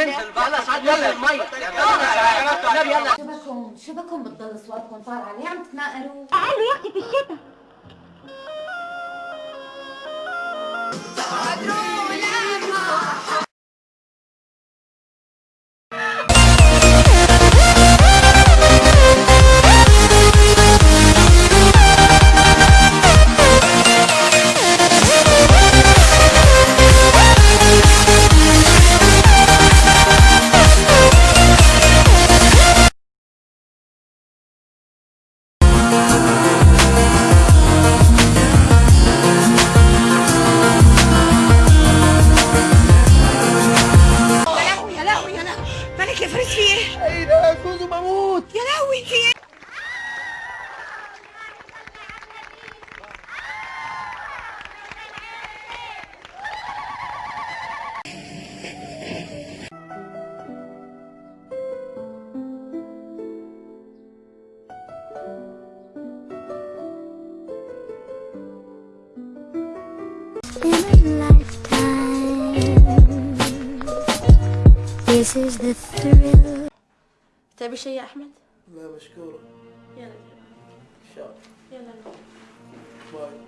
يلا. سعد يلا الميه يلا. يلا شو بكم شو بكم بتضل أصواتكم طالعة. ليه عم تتناقروا تعالوا يا أختي في الشتاء مالك يا فريد في ايه؟ ايه ده كوزو بموت يا لهوي في ايه؟ in a This is the thrill. تبي شيء يا أحمد؟ لا مشكورة. يلا. إن شاء الله. يلا. باي.